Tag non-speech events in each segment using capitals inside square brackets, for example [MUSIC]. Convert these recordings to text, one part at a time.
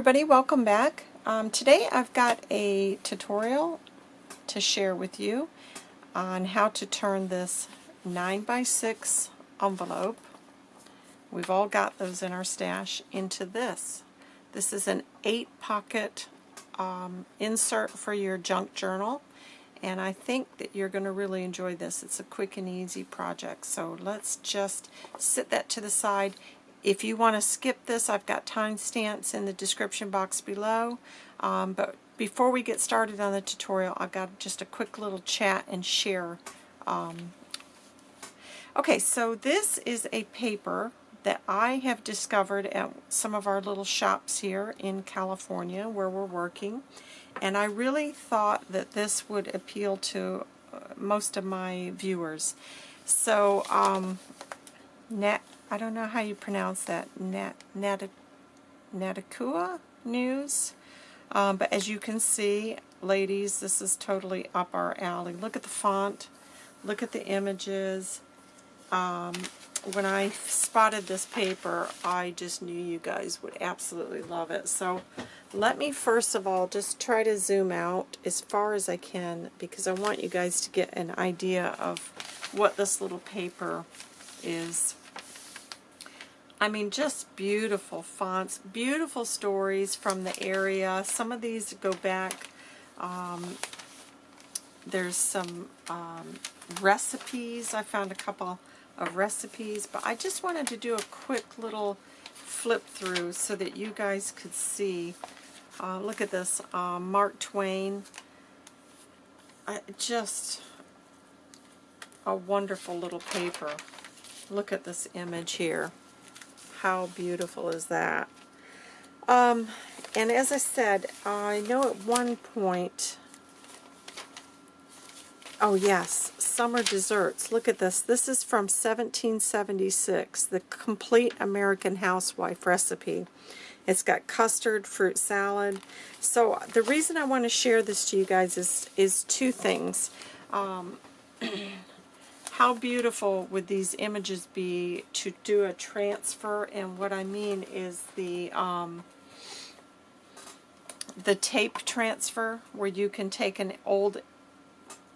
everybody, welcome back. Um, today I've got a tutorial to share with you on how to turn this 9 by 6 envelope, we've all got those in our stash, into this. This is an 8 pocket um, insert for your junk journal and I think that you're going to really enjoy this. It's a quick and easy project so let's just sit that to the side if you want to skip this, I've got timestamps in the description box below. Um, but before we get started on the tutorial, I've got just a quick little chat and share. Um, okay, so this is a paper that I have discovered at some of our little shops here in California where we're working. And I really thought that this would appeal to uh, most of my viewers. So, um, I don't know how you pronounce that, Nat, Nat, Nataqua News. Um, but as you can see, ladies, this is totally up our alley. Look at the font. Look at the images. Um, when I spotted this paper, I just knew you guys would absolutely love it. So let me first of all just try to zoom out as far as I can because I want you guys to get an idea of what this little paper is I mean, just beautiful fonts, beautiful stories from the area. Some of these go back. Um, there's some um, recipes. I found a couple of recipes, but I just wanted to do a quick little flip through so that you guys could see. Uh, look at this, uh, Mark Twain. I, just a wonderful little paper. Look at this image here. How beautiful is that? Um, and as I said, I know at one point, oh yes, Summer Desserts. Look at this. This is from 1776, the Complete American Housewife recipe. It's got custard, fruit salad. So the reason I want to share this to you guys is, is two things. Um, [CLEARS THROAT] how beautiful would these images be to do a transfer? And what I mean is the um, the tape transfer where you can take an old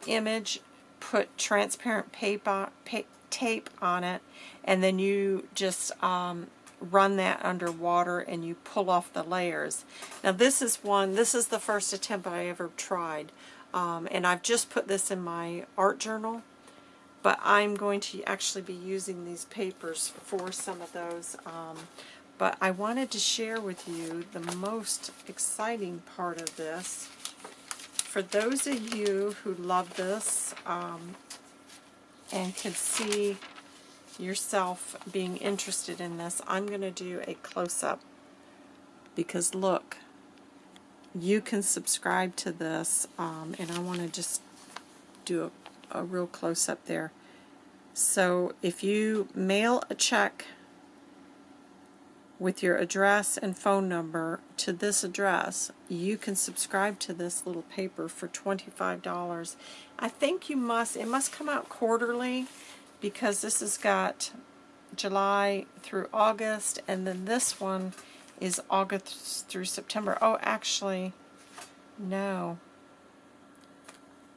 image put transparent paper pa tape on it and then you just um, run that under water and you pull off the layers. Now this is one this is the first attempt I ever tried. Um, and I've just put this in my art journal but I'm going to actually be using these papers for some of those. Um, but I wanted to share with you the most exciting part of this. For those of you who love this um, and can see yourself being interested in this, I'm going to do a close-up because look, you can subscribe to this um, and I want to just do a a real close-up there. So if you mail a check with your address and phone number to this address, you can subscribe to this little paper for $25. I think you must, it must come out quarterly because this has got July through August and then this one is August through September. Oh, actually, no.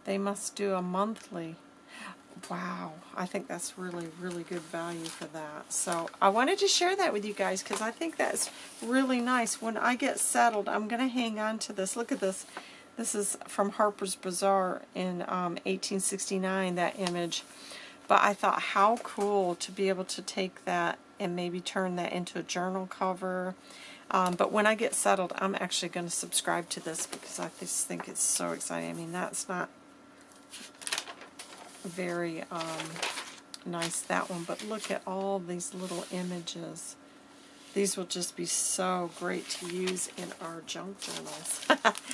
They must do a monthly. Wow, I think that's really, really good value for that. So I wanted to share that with you guys because I think that's really nice. When I get settled, I'm going to hang on to this. Look at this. This is from Harper's Bazaar in um, 1869, that image. But I thought how cool to be able to take that and maybe turn that into a journal cover. Um, but when I get settled, I'm actually going to subscribe to this because I just think it's so exciting. I mean, that's not very um, nice, that one. But look at all these little images. These will just be so great to use in our junk journals.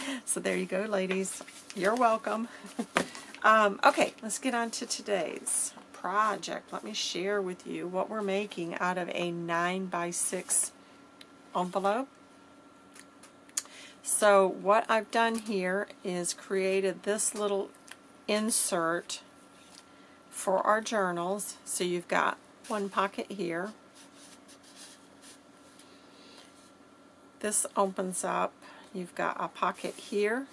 [LAUGHS] so there you go, ladies. You're welcome. [LAUGHS] um, okay, let's get on to today's project. Let me share with you what we're making out of a 9 by 6 envelope. So what I've done here is created this little insert for our journals. So you've got one pocket here. this opens up. You've got a pocket here,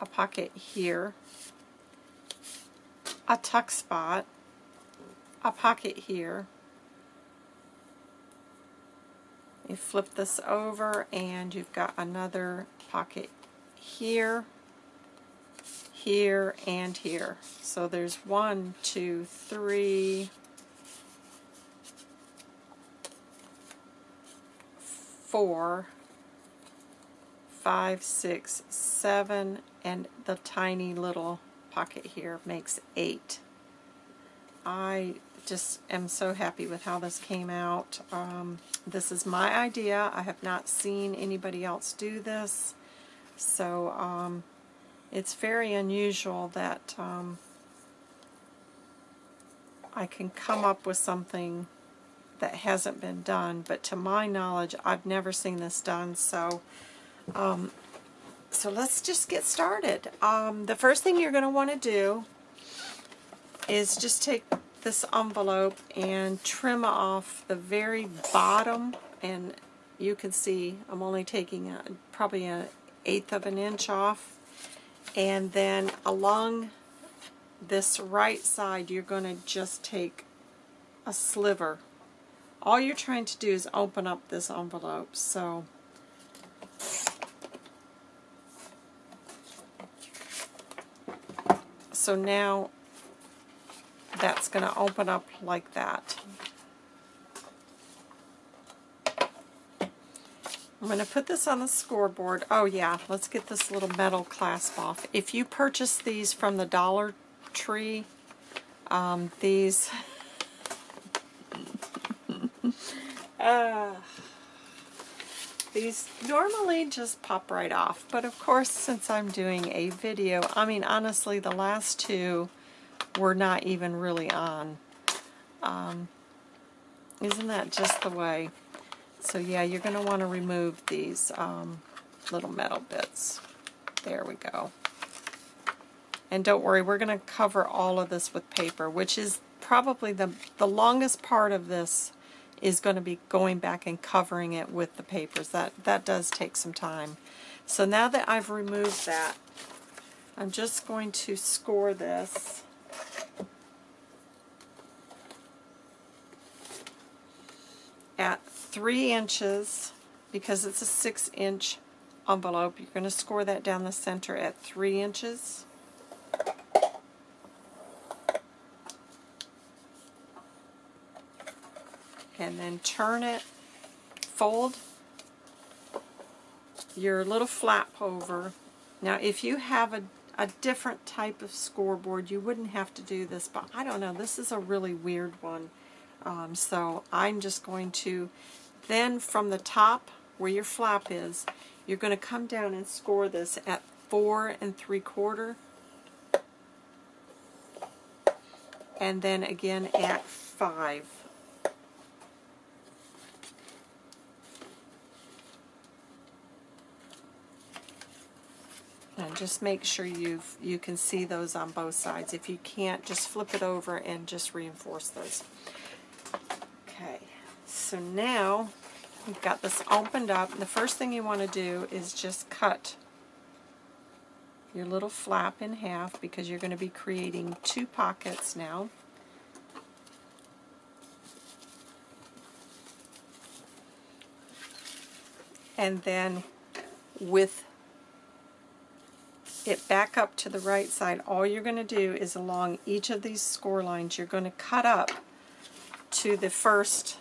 a pocket here, a tuck spot, a pocket here. You flip this over and you've got another pocket here, here, and here. So there's one, two, three, four, five, six, seven, and the tiny little pocket here makes eight. I just am so happy with how this came out. Um, this is my idea. I have not seen anybody else do this. So um, it's very unusual that um, I can come up with something that hasn't been done, but to my knowledge, I've never seen this done, so um, so let's just get started. Um, the first thing you're going to want to do is just take this envelope and trim off the very bottom, and you can see I'm only taking a, probably an eighth of an inch off, and then along this right side, you're going to just take a sliver all you're trying to do is open up this envelope. So so now that's going to open up like that. I'm going to put this on the scoreboard. Oh yeah, let's get this little metal clasp off. If you purchase these from the Dollar Tree, um, these [LAUGHS] uh, these normally just pop right off, but of course since I'm doing a video, I mean honestly the last two were not even really on. Um, isn't that just the way? So yeah, you're going to want to remove these um, little metal bits. There we go. And don't worry, we're going to cover all of this with paper, which is probably the, the longest part of this is going to be going back and covering it with the papers. That, that does take some time. So now that I've removed that, I'm just going to score this. at three inches because it's a six inch envelope. You're going to score that down the center at three inches. and then turn it, fold your little flap over. Now if you have a, a different type of scoreboard, you wouldn't have to do this, but I don't know, this is a really weird one. Um, so I'm just going to, then from the top where your flap is, you're going to come down and score this at four and three quarter. And then again at five. And just make sure you you can see those on both sides. If you can't, just flip it over and just reinforce those. Okay, so now you've got this opened up. The first thing you want to do is just cut your little flap in half because you're going to be creating two pockets now. And then with it back up to the right side, all you're going to do is along each of these score lines, you're going to cut up to the first,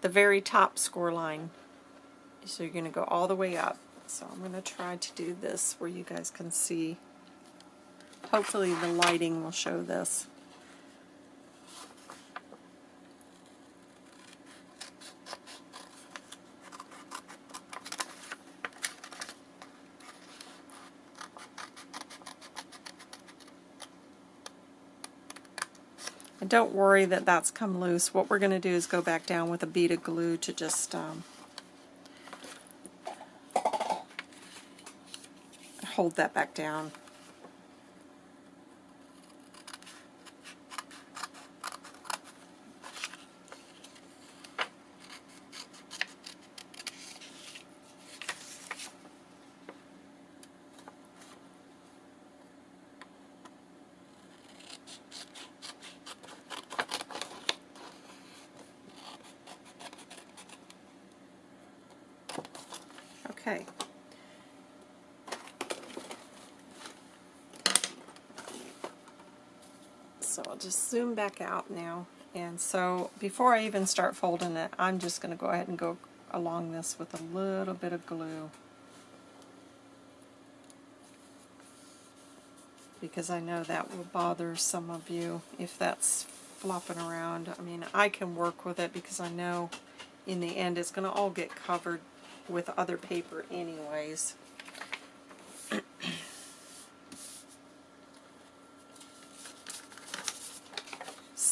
the very top score line. So you're going to go all the way up. So I'm going to try to do this where you guys can see. Hopefully the lighting will show this. And don't worry that that's come loose. What we're going to do is go back down with a bead of glue to just um, hold that back down. Okay. So I'll zoom back out now. And so before I even start folding it, I'm just going to go ahead and go along this with a little bit of glue. Because I know that will bother some of you if that's flopping around. I mean, I can work with it because I know in the end it's going to all get covered with other paper anyways.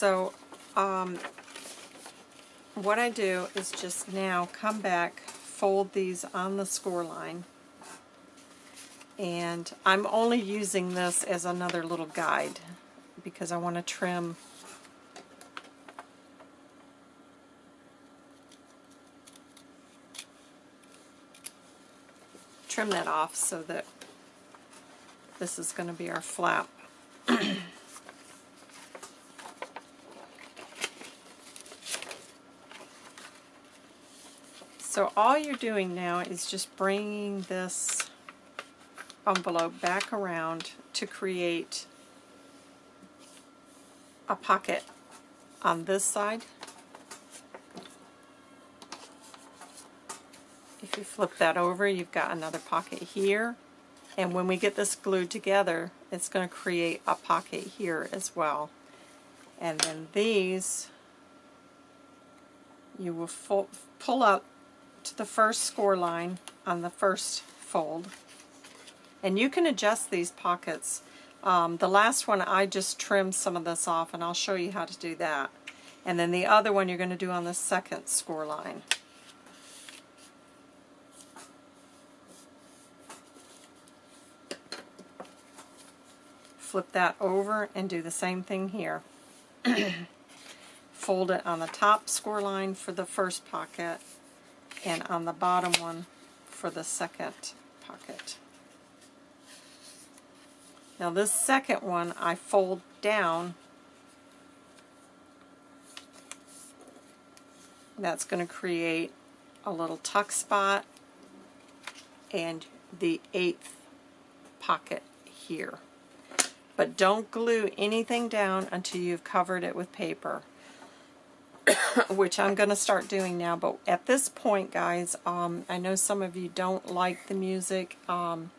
So um, what I do is just now come back, fold these on the score line, and I'm only using this as another little guide because I want to trim trim that off so that this is going to be our flap. [CLEARS THROAT] so all you're doing now is just bringing this envelope back around to create a pocket on this side If you flip that over, you've got another pocket here. And when we get this glued together, it's going to create a pocket here as well. And then these, you will pull up to the first score line on the first fold. And you can adjust these pockets. Um, the last one, I just trimmed some of this off, and I'll show you how to do that. And then the other one you're going to do on the second score line. flip that over and do the same thing here. [CLEARS THROAT] Fold it on the top score line for the first pocket and on the bottom one for the second pocket. Now this second one I fold down. That's going to create a little tuck spot and the eighth pocket here. But don't glue anything down until you've covered it with paper, [COUGHS] which I'm going to start doing now. But at this point, guys, um, I know some of you don't like the music, um,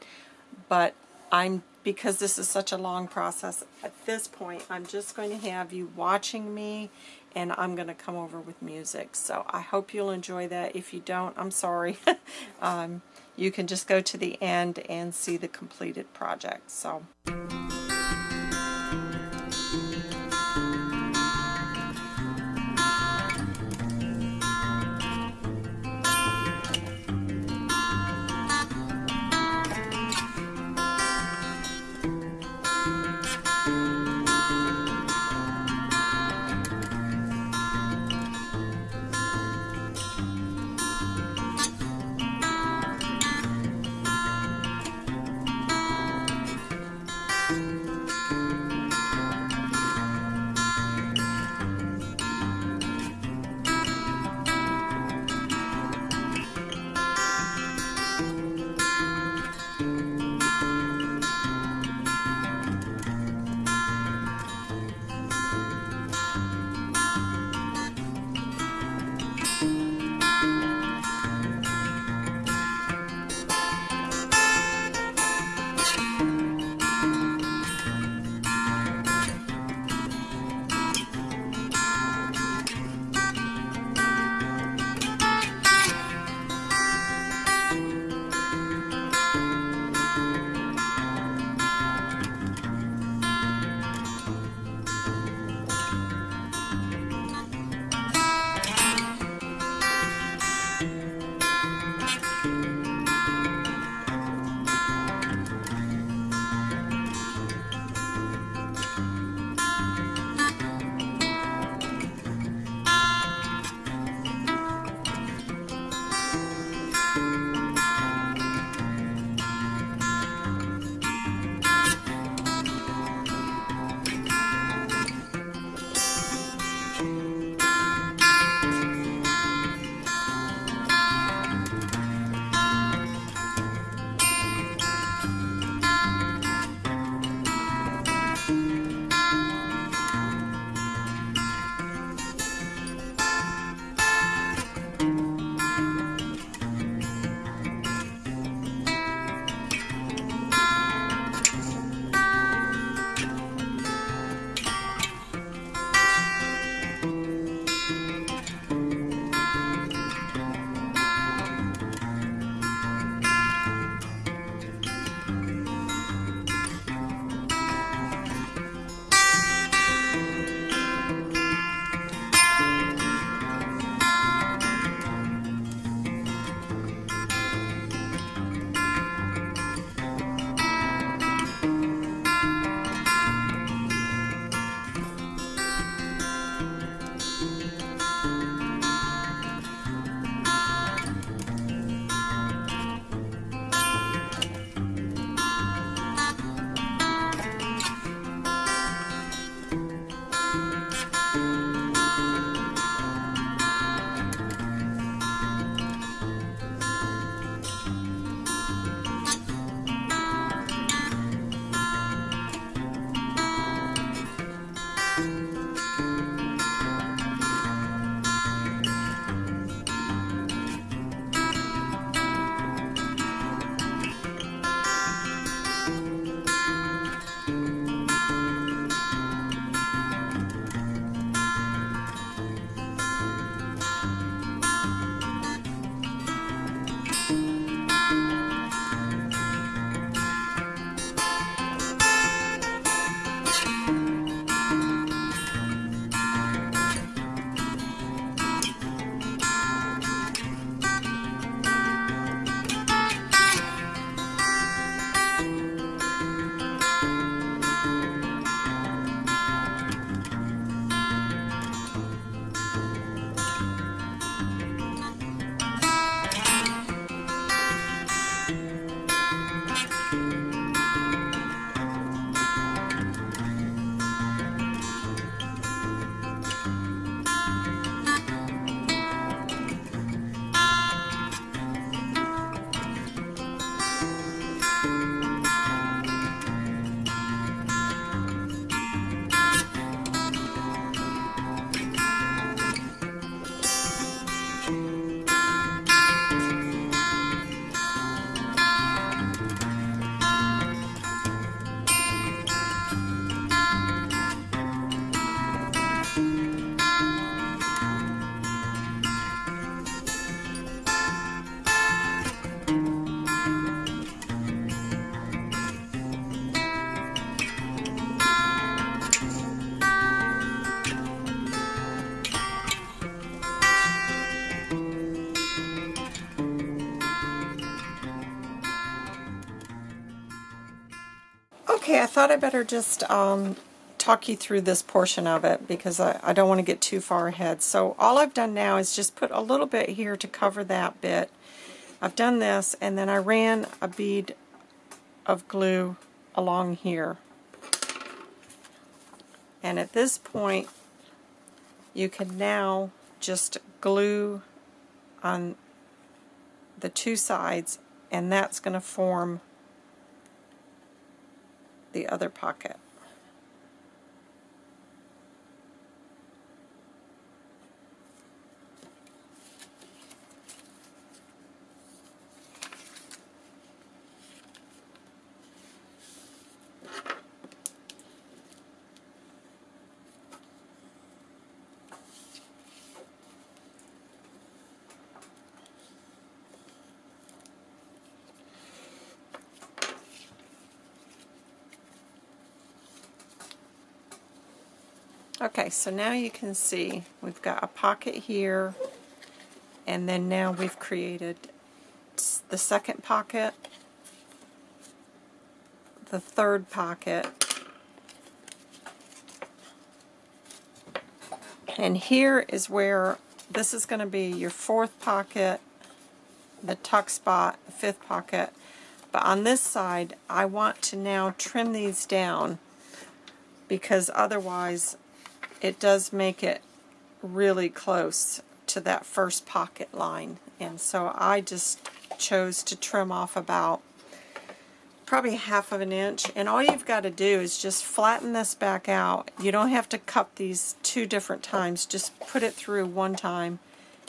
but I'm because this is such a long process, at this point, I'm just going to have you watching me and I'm going to come over with music. So I hope you'll enjoy that. If you don't, I'm sorry. [LAUGHS] um, you can just go to the end and see the completed project. So. Thought I better just um, talk you through this portion of it because I, I don't want to get too far ahead. So all I've done now is just put a little bit here to cover that bit. I've done this and then I ran a bead of glue along here. And at this point you can now just glue on the two sides and that's going to form the other pocket. Okay, so now you can see we've got a pocket here, and then now we've created the second pocket, the third pocket, and here is where this is going to be your fourth pocket, the tuck spot, the fifth pocket, but on this side I want to now trim these down because otherwise it does make it really close to that first pocket line. And so I just chose to trim off about probably half of an inch. And all you've got to do is just flatten this back out. You don't have to cut these two different times. Just put it through one time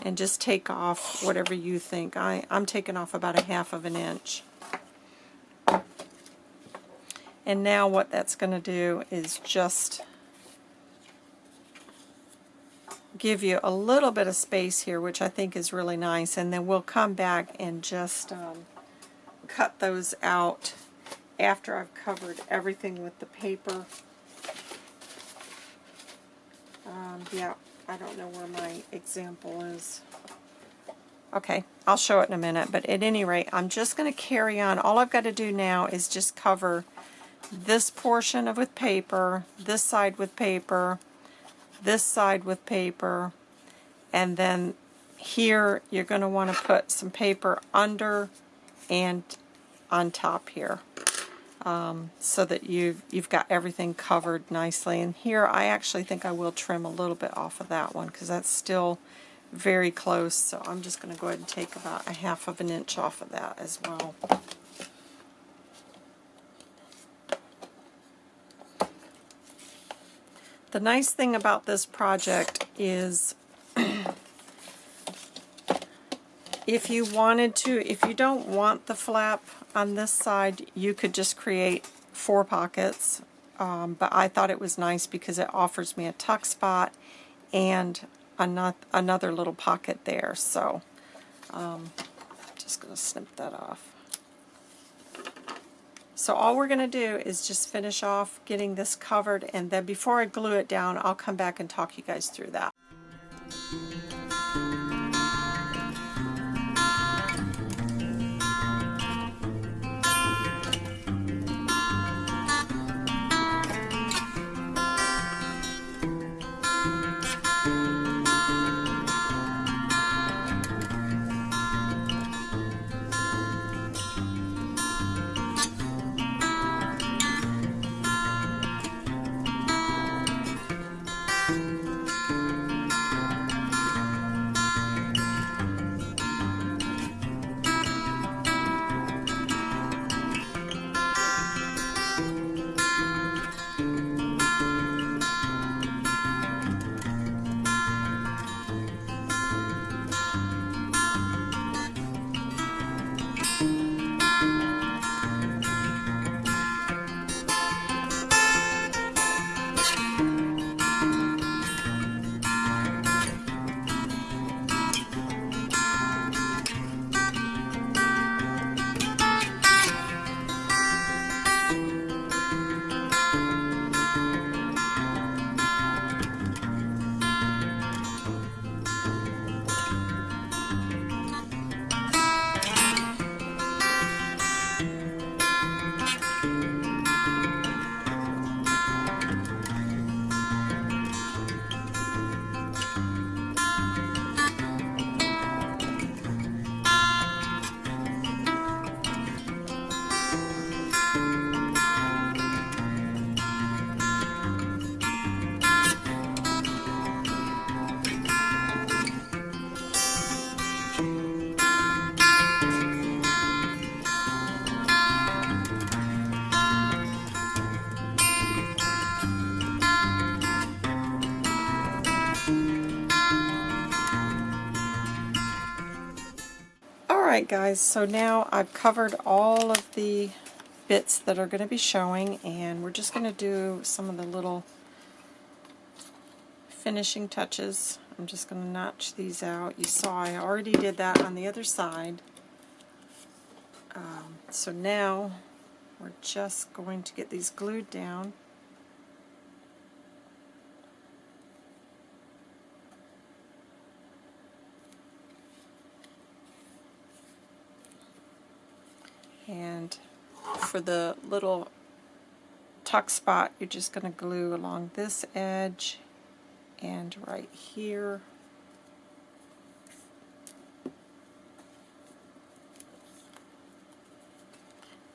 and just take off whatever you think. I, I'm taking off about a half of an inch. And now what that's going to do is just give you a little bit of space here, which I think is really nice, and then we'll come back and just um, cut those out after I've covered everything with the paper. Um, yeah, I don't know where my example is. Okay, I'll show it in a minute, but at any rate, I'm just going to carry on. All I've got to do now is just cover this portion of with paper, this side with paper, this side with paper, and then here you're going to want to put some paper under and on top here um, so that you've, you've got everything covered nicely. And here I actually think I will trim a little bit off of that one because that's still very close. So I'm just going to go ahead and take about a half of an inch off of that as well. The nice thing about this project is if you wanted to, if you don't want the flap on this side, you could just create four pockets. Um, but I thought it was nice because it offers me a tuck spot and another, little pocket there. So um, just going to snip that off. So all we're going to do is just finish off getting this covered and then before I glue it down I'll come back and talk you guys through that. Alright guys, so now I've covered all of the bits that are going to be showing and we're just going to do some of the little finishing touches. I'm just going to notch these out. You saw I already did that on the other side. Um, so now we're just going to get these glued down. And for the little tuck spot, you're just going to glue along this edge and right here.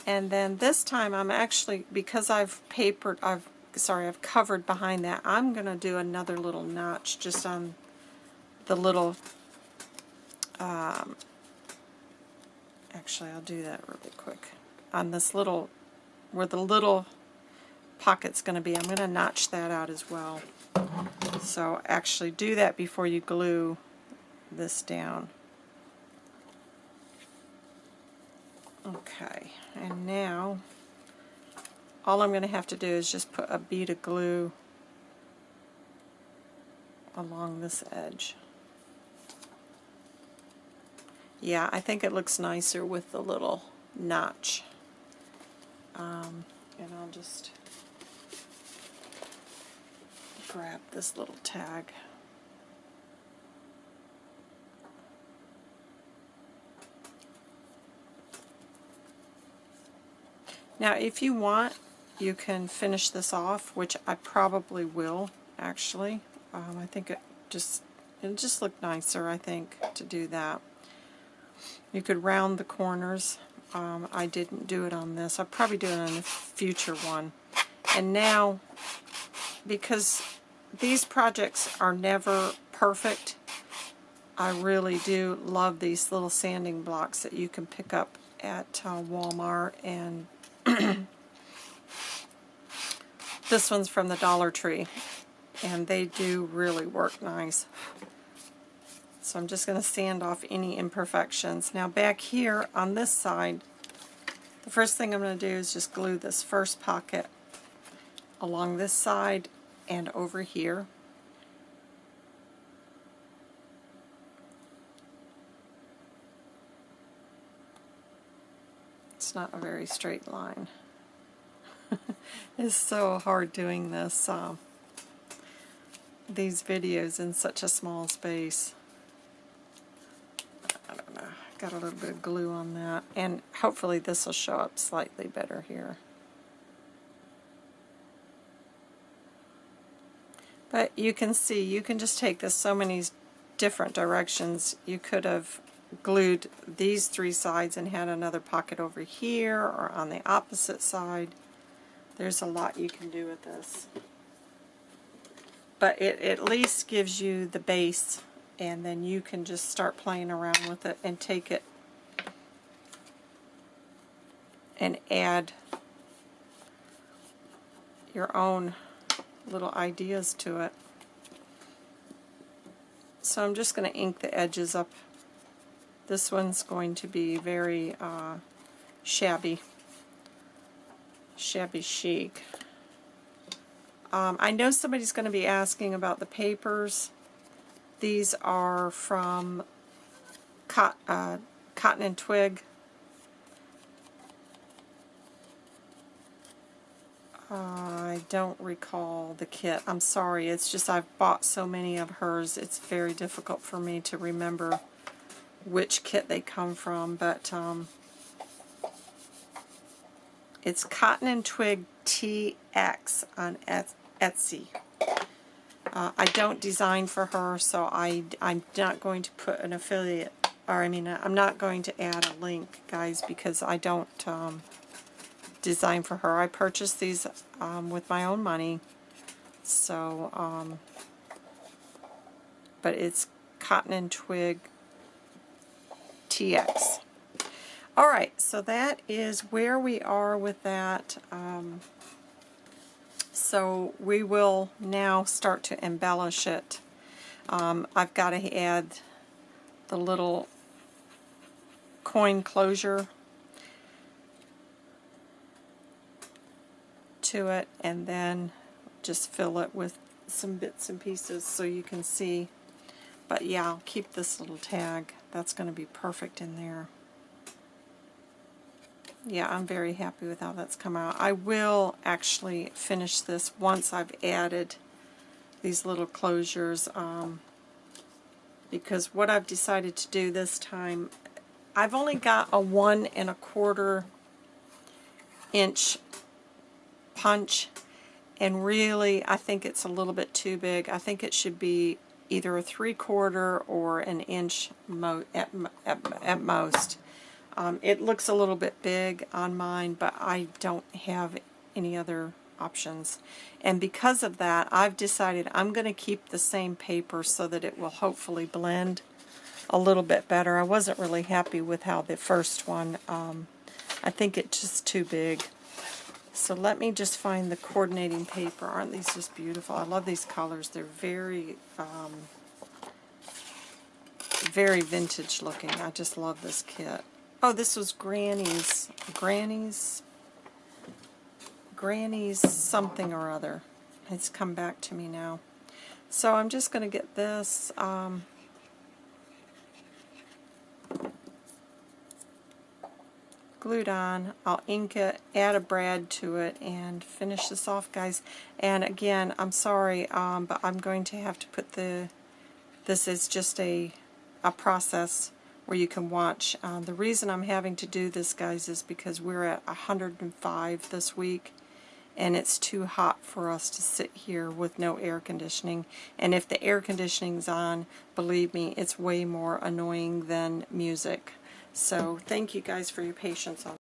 And then this time I'm actually, because I've papered, I've, sorry, I've covered behind that, I'm going to do another little notch just on the little, um, actually I'll do that really quick. On this little, where the little pocket's going to be, I'm going to notch that out as well. So actually do that before you glue this down. Okay, and now all I'm going to have to do is just put a bead of glue along this edge. Yeah, I think it looks nicer with the little notch. Um, and I'll just grab this little tag. Now if you want, you can finish this off, which I probably will, actually. Um, I think it just it just look nicer, I think, to do that. You could round the corners. Um, I didn't do it on this. I'll probably do it on a future one. And now, because these projects are never perfect, I really do love these little sanding blocks that you can pick up at uh, Walmart and [CLEARS THROAT] this one's from the Dollar Tree, and they do really work nice. So I'm just going to sand off any imperfections. Now back here on this side, the first thing I'm going to do is just glue this first pocket along this side and over here. It's not a very straight line. [LAUGHS] it's so hard doing this, um, these videos in such a small space. Got a little bit of glue on that, and hopefully this will show up slightly better here. But you can see, you can just take this so many different directions. You could have glued these three sides and had another pocket over here or on the opposite side. There's a lot you can do with this. But it at least gives you the base and then you can just start playing around with it and take it and add your own little ideas to it. So I'm just going to ink the edges up this one's going to be very uh, shabby, shabby chic. Um, I know somebody's going to be asking about the papers. These are from Cot uh, Cotton and Twig. I don't recall the kit. I'm sorry. It's just I've bought so many of hers. It's very difficult for me to remember which kit they come from, but um, it's Cotton and Twig TX on Etsy. Uh, I don't design for her, so I, I'm not going to put an affiliate, or I mean, I'm not going to add a link, guys, because I don't um, design for her. I purchased these um, with my own money, so, um, but it's Cotton and Twig TX. Alright, so that is where we are with that. Um, so we will now start to embellish it. Um, I've got to add the little coin closure to it and then just fill it with some bits and pieces so you can see. But yeah, I'll keep this little tag. That's going to be perfect in there. Yeah, I'm very happy with how that's come out. I will actually finish this once I've added these little closures um, because what I've decided to do this time, I've only got a one and a quarter inch punch and really I think it's a little bit too big. I think it should be either a three quarter or an inch mo at, at, at most. Um, it looks a little bit big on mine, but I don't have any other options. And because of that, I've decided I'm going to keep the same paper so that it will hopefully blend a little bit better. I wasn't really happy with how the first one, um, I think it's just too big. So let me just find the coordinating paper. Aren't these just beautiful? I love these colors. They're very, um, very vintage looking. I just love this kit. Oh, this was Granny's, Granny's, Granny's something or other. It's come back to me now. So I'm just going to get this. Um, glued on. I'll ink it, add a brad to it, and finish this off, guys. And again, I'm sorry, um, but I'm going to have to put the, this is just a, a process where you can watch. Uh, the reason I'm having to do this, guys, is because we're at 105 this week, and it's too hot for us to sit here with no air conditioning. And if the air conditioning's on, believe me, it's way more annoying than music. So thank you guys for your patience on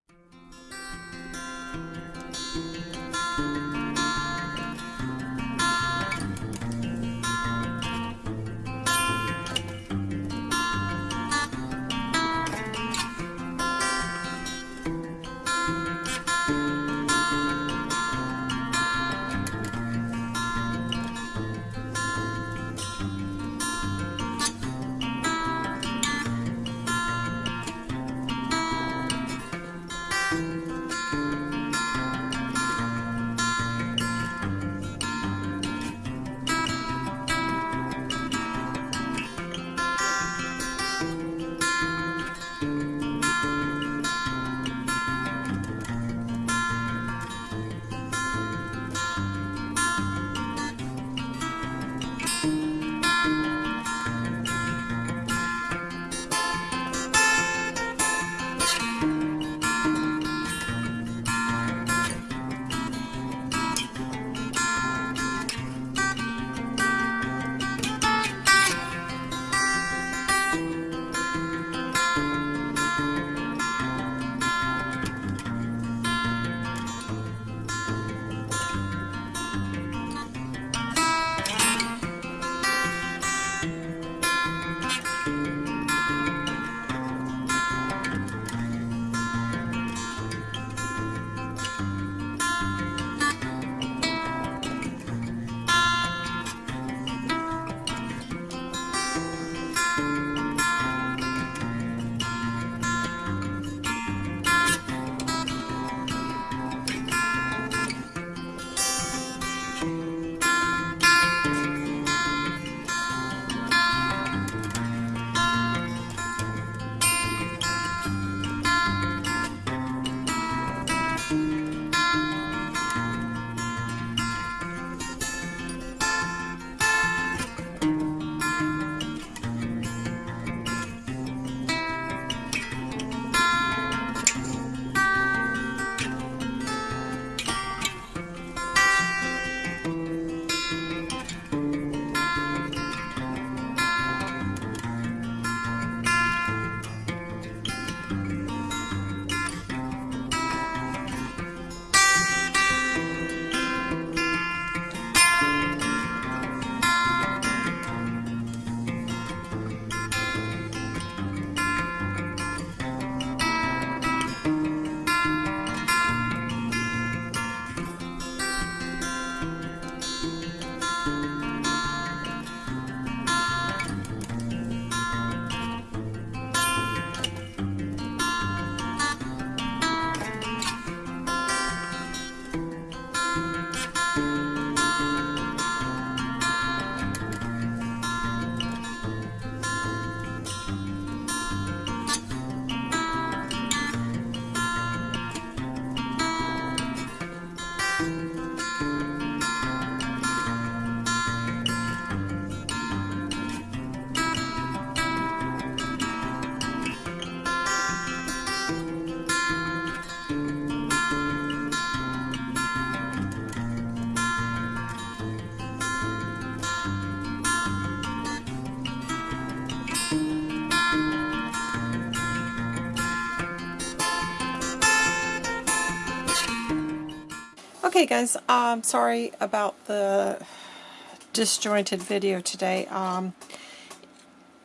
Okay guys, um, sorry about the disjointed video today. Um,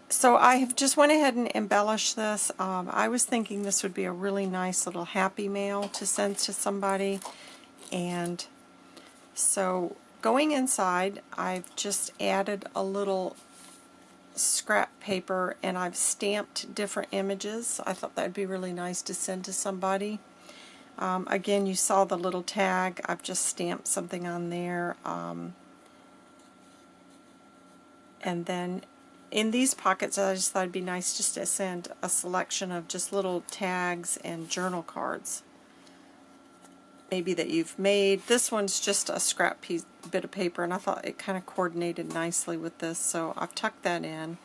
so I have just went ahead and embellished this. Um, I was thinking this would be a really nice little happy mail to send to somebody. And so going inside, I've just added a little scrap paper and I've stamped different images. I thought that'd be really nice to send to somebody. Um, again, you saw the little tag. I've just stamped something on there. Um, and then in these pockets, I just thought it'd be nice just to send a selection of just little tags and journal cards. Maybe that you've made. This one's just a scrap piece, bit of paper, and I thought it kind of coordinated nicely with this, so I've tucked that in.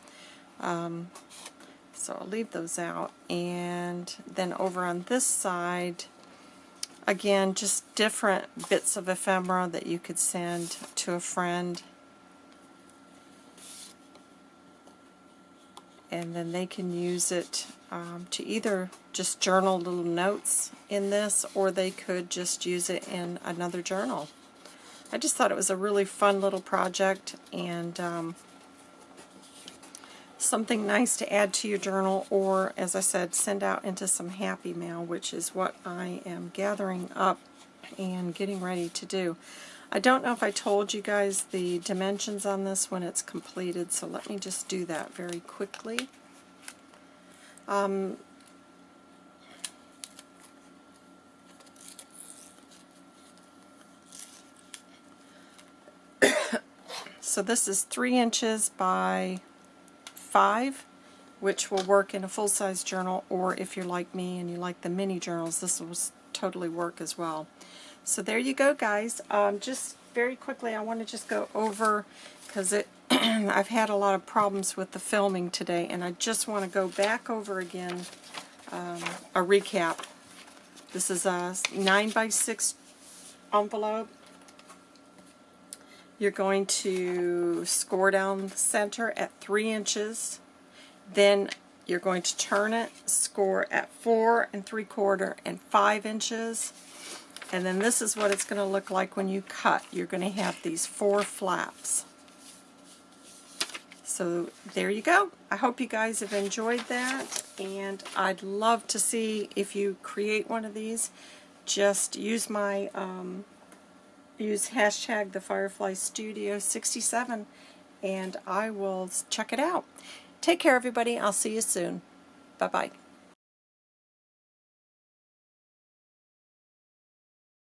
Um, so I'll leave those out. And then over on this side, again, just different bits of ephemera that you could send to a friend and then they can use it um, to either just journal little notes in this or they could just use it in another journal. I just thought it was a really fun little project and um, something nice to add to your journal or, as I said, send out into some happy mail, which is what I am gathering up and getting ready to do. I don't know if I told you guys the dimensions on this when it's completed, so let me just do that very quickly. Um, [COUGHS] so this is 3 inches by 5, which will work in a full-size journal, or if you're like me and you like the mini journals, this will totally work as well. So there you go, guys. Um, just very quickly, I want to just go over, because it [CLEARS THROAT] I've had a lot of problems with the filming today, and I just want to go back over again um, a recap. This is a 9 by 6 envelope. You're going to score down the center at 3 inches. Then you're going to turn it, score at 4 and 3 quarter and 5 inches and then this is what it's going to look like when you cut. You're going to have these four flaps. So there you go. I hope you guys have enjoyed that. And I'd love to see if you create one of these. Just use my, um, use hashtag the Firefly Studio 67 and I will check it out. Take care everybody. I'll see you soon. Bye-bye.